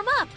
warm up.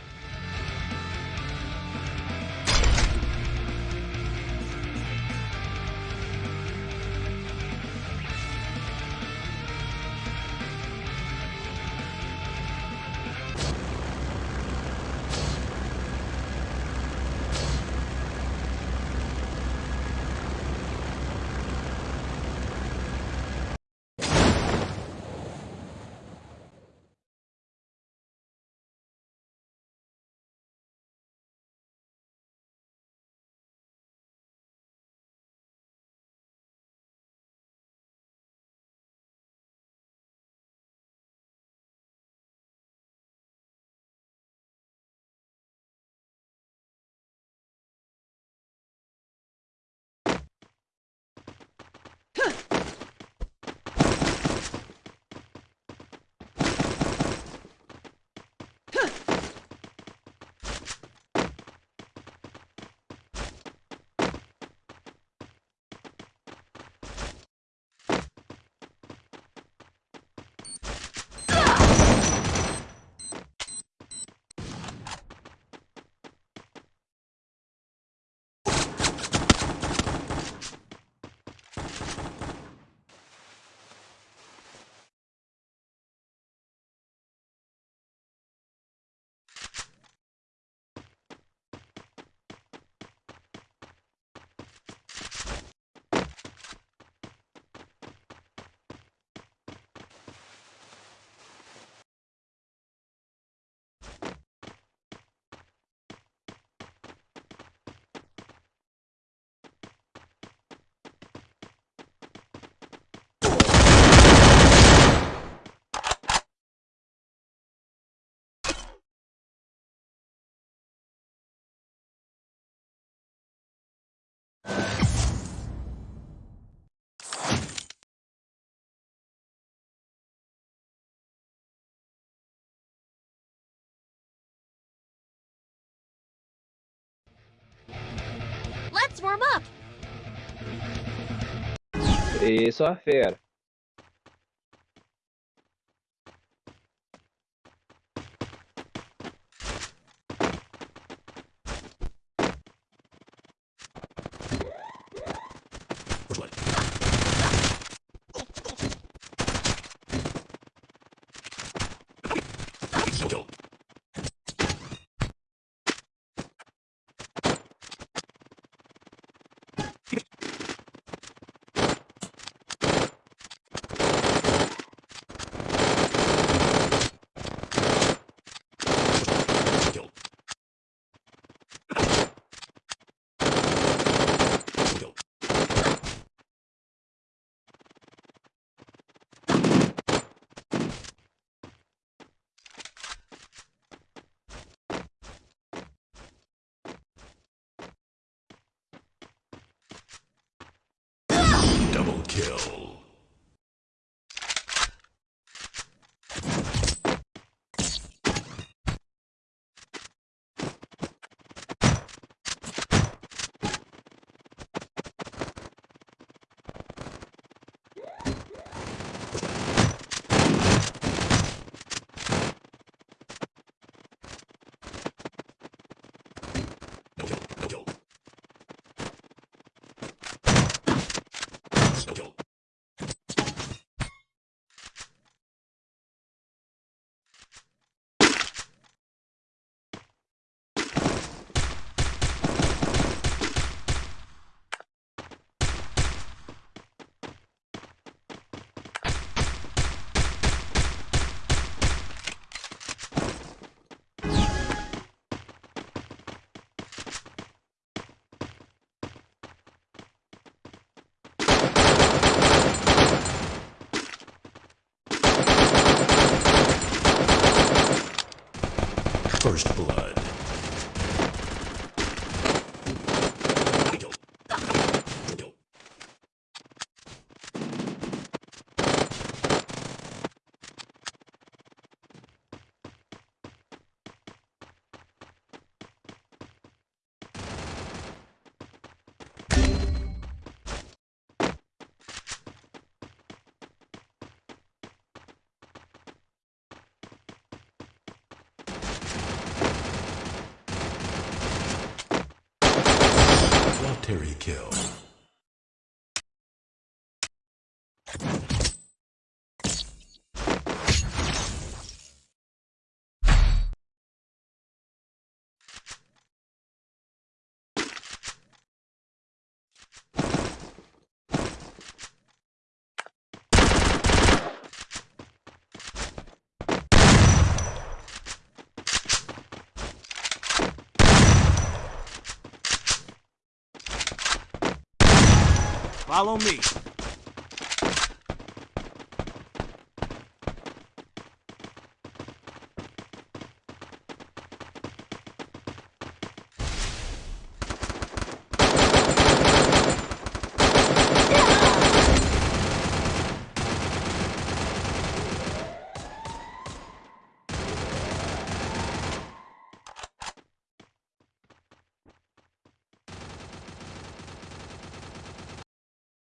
warm up. Isso é fera. Kill. First Blood. Terry Kill. Follow me.